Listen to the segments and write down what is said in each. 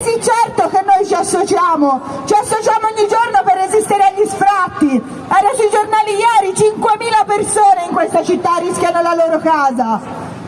Sì, certo che noi ci associamo, ci associamo ogni giorno per resistere agli sfratti. Era sui giornali ieri, 5.000 persone in questa città rischiano la loro casa.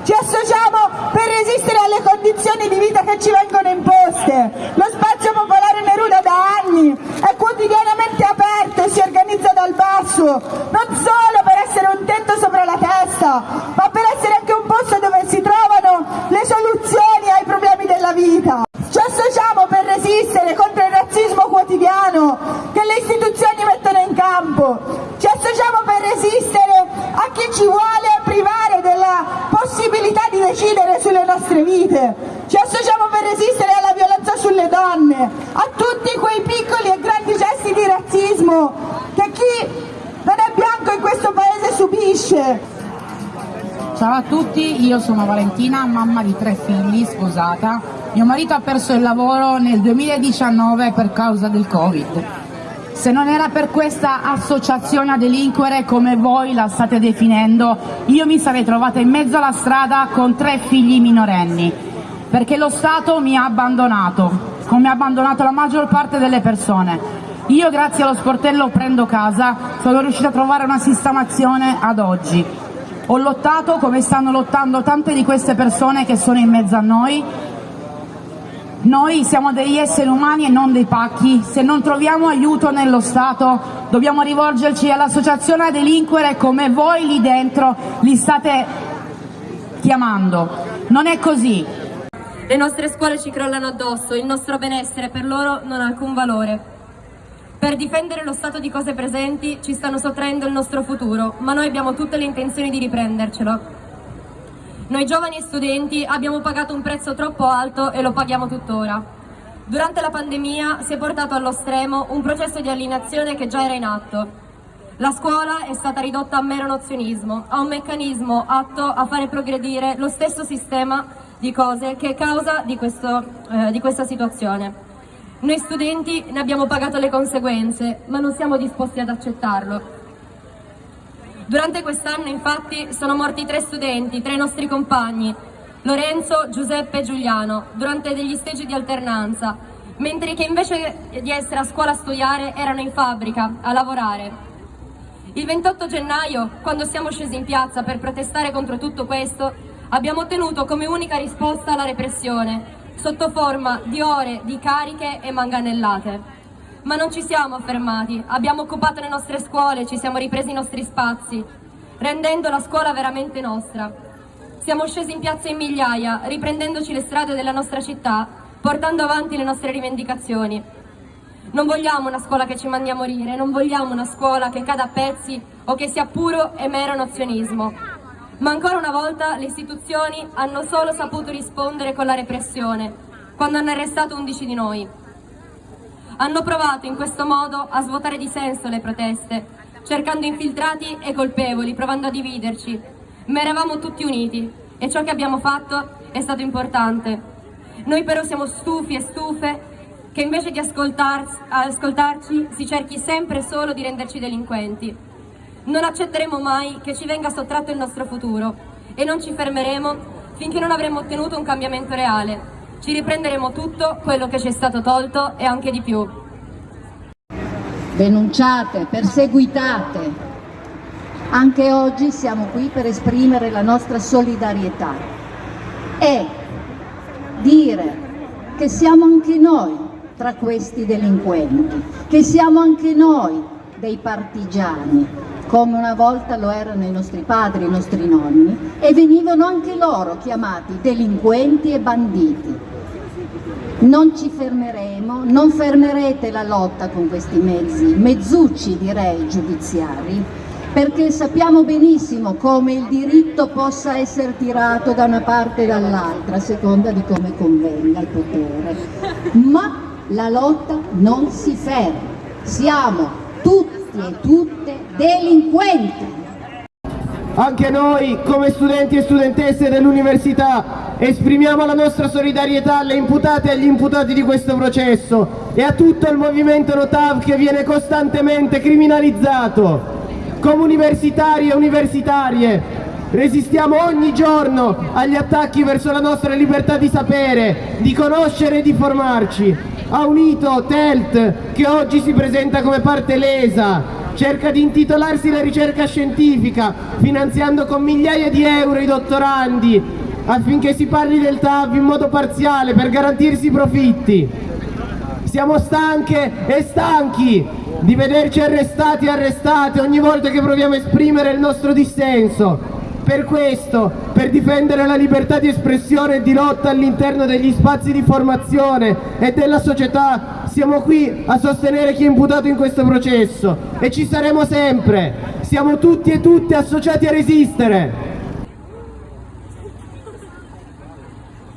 Ci associamo per resistere alle condizioni di vita che ci vengono imposte. Lo spazio popolare Neruda da anni è quotidianamente aperto e si organizza dal basso, non solo per essere un tetto sopra la testa, ma per essere anche un posto dove si trovano le soluzioni ai problemi della vita. Ci associamo per resistere contro il razzismo quotidiano che le istituzioni mettono in campo. Ci associamo per resistere a chi ci vuole privare della possibilità di decidere sulle nostre vite. Ci associamo per resistere alla violenza sulle donne, a tutti quei piccoli e grandi gesti di razzismo che chi non è bianco in questo paese subisce. Ciao a tutti, io sono Valentina, mamma di tre figli, sposata. Mio marito ha perso il lavoro nel 2019 per causa del Covid. Se non era per questa associazione a delinquere come voi la state definendo, io mi sarei trovata in mezzo alla strada con tre figli minorenni, perché lo Stato mi ha abbandonato, come ha abbandonato la maggior parte delle persone. Io grazie allo sportello Prendo Casa sono riuscita a trovare una sistemazione ad oggi. Ho lottato come stanno lottando tante di queste persone che sono in mezzo a noi. Noi siamo degli esseri umani e non dei pacchi. Se non troviamo aiuto nello Stato dobbiamo rivolgerci all'associazione a delinquere come voi lì dentro li state chiamando. Non è così. Le nostre scuole ci crollano addosso, il nostro benessere per loro non ha alcun valore. Per difendere lo stato di cose presenti ci stanno sottraendo il nostro futuro, ma noi abbiamo tutte le intenzioni di riprendercelo. Noi giovani e studenti abbiamo pagato un prezzo troppo alto e lo paghiamo tuttora. Durante la pandemia si è portato allo stremo un processo di alienazione che già era in atto. La scuola è stata ridotta a mero nozionismo, a un meccanismo atto a fare progredire lo stesso sistema di cose che è causa di, questo, eh, di questa situazione. Noi studenti ne abbiamo pagato le conseguenze, ma non siamo disposti ad accettarlo. Durante quest'anno, infatti, sono morti tre studenti, tre nostri compagni, Lorenzo, Giuseppe e Giuliano, durante degli stage di alternanza, mentre che invece di essere a scuola a studiare erano in fabbrica, a lavorare. Il 28 gennaio, quando siamo scesi in piazza per protestare contro tutto questo, abbiamo ottenuto come unica risposta la repressione, sotto forma di ore di cariche e manganellate. Ma non ci siamo fermati, abbiamo occupato le nostre scuole, ci siamo ripresi i nostri spazi, rendendo la scuola veramente nostra. Siamo scesi in piazza in migliaia, riprendendoci le strade della nostra città, portando avanti le nostre rivendicazioni. Non vogliamo una scuola che ci mandi a morire, non vogliamo una scuola che cada a pezzi o che sia puro e mero nozionismo. Ma ancora una volta le istituzioni hanno solo saputo rispondere con la repressione, quando hanno arrestato 11 di noi. Hanno provato in questo modo a svuotare di senso le proteste, cercando infiltrati e colpevoli, provando a dividerci. Ma eravamo tutti uniti e ciò che abbiamo fatto è stato importante. Noi però siamo stufi e stufe che invece di ascoltarci si cerchi sempre solo di renderci delinquenti. Non accetteremo mai che ci venga sottratto il nostro futuro e non ci fermeremo finché non avremo ottenuto un cambiamento reale. Ci riprenderemo tutto quello che ci è stato tolto e anche di più. Denunciate, perseguitate. Anche oggi siamo qui per esprimere la nostra solidarietà e dire che siamo anche noi tra questi delinquenti, che siamo anche noi dei partigiani, come una volta lo erano i nostri padri, i nostri nonni, e venivano anche loro chiamati delinquenti e banditi. Non ci fermeremo, non fermerete la lotta con questi mezzi, mezzucci direi giudiziari, perché sappiamo benissimo come il diritto possa essere tirato da una parte e dall'altra, a seconda di come convenga il potere. Ma la lotta non si ferma, siamo tutti e tutte delinquenti. Anche noi, come studenti e studentesse dell'università, esprimiamo la nostra solidarietà alle imputate e agli imputati di questo processo e a tutto il movimento Notav che viene costantemente criminalizzato. Come universitari e universitarie Resistiamo ogni giorno agli attacchi verso la nostra libertà di sapere, di conoscere e di formarci. Ha unito TELT, che oggi si presenta come parte lesa, cerca di intitolarsi la ricerca scientifica, finanziando con migliaia di euro i dottorandi, affinché si parli del TAV in modo parziale per garantirsi i profitti. Siamo stanche e stanchi di vederci arrestati e arrestate ogni volta che proviamo a esprimere il nostro dissenso. Per questo, per difendere la libertà di espressione e di lotta all'interno degli spazi di formazione e della società, siamo qui a sostenere chi è imputato in questo processo e ci saremo sempre. Siamo tutti e tutte associati a resistere.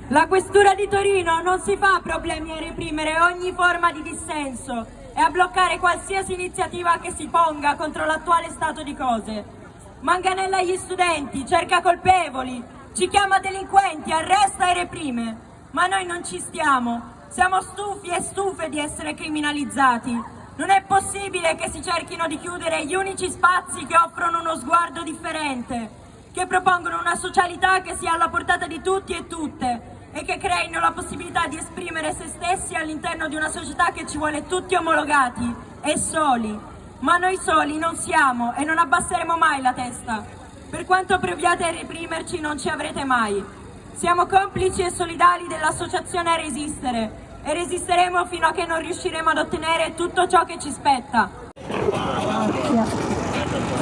La Questura di Torino non si fa problemi a reprimere ogni forma di dissenso e a bloccare qualsiasi iniziativa che si ponga contro l'attuale stato di cose. Manganella gli studenti, cerca colpevoli, ci chiama delinquenti, arresta e reprime. Ma noi non ci stiamo, siamo stufi e stufe di essere criminalizzati. Non è possibile che si cerchino di chiudere gli unici spazi che offrono uno sguardo differente, che propongono una socialità che sia alla portata di tutti e tutte, e che creino la possibilità di esprimere se stessi all'interno di una società che ci vuole tutti omologati e soli. Ma noi soli non siamo e non abbasseremo mai la testa. Per quanto proviate a reprimerci non ci avrete mai. Siamo complici e solidali dell'associazione a resistere e resisteremo fino a che non riusciremo ad ottenere tutto ciò che ci spetta.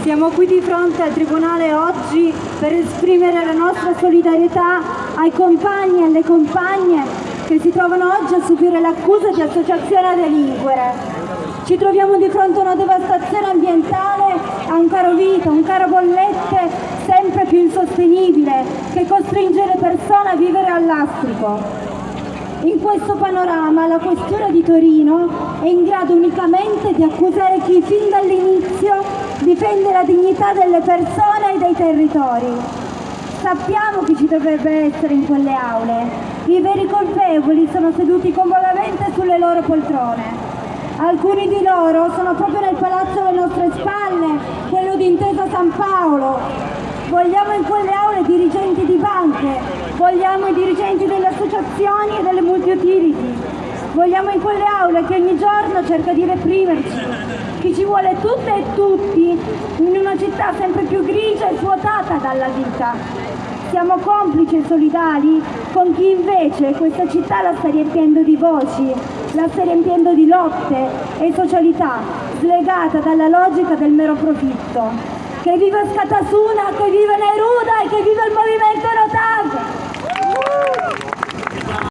Siamo qui di fronte al Tribunale oggi per esprimere la nostra solidarietà ai compagni e alle compagne che si trovano oggi a subire l'accusa di associazione a delinquere. Ci troviamo di fronte a una devastazione ambientale, a un caro vita, un caro bollette sempre più insostenibile che costringe le persone a vivere all'astrico. In questo panorama la Questura di Torino è in grado unicamente di accusare chi fin dall'inizio difende la dignità delle persone e dei territori. Sappiamo chi ci dovrebbe essere in quelle aule. I veri colpevoli sono seduti comodamente sulle loro poltrone. Alcuni di loro sono proprio nel palazzo alle nostre spalle, quello di Intesa San Paolo, Vogliamo in quelle aule dirigenti di banche, vogliamo i dirigenti delle associazioni e delle multi-utility, vogliamo in quelle aule che ogni giorno cerca di reprimerci, chi ci vuole tutte e tutti in una città sempre più grigia e svuotata dalla vita. Siamo complici e solidali con chi invece questa città la sta riempiendo di voci, la sta riempiendo di lotte e socialità, slegata dalla logica del mero profitto che viva Scatasuna, che viva Neruda e che viva il movimento Rotav!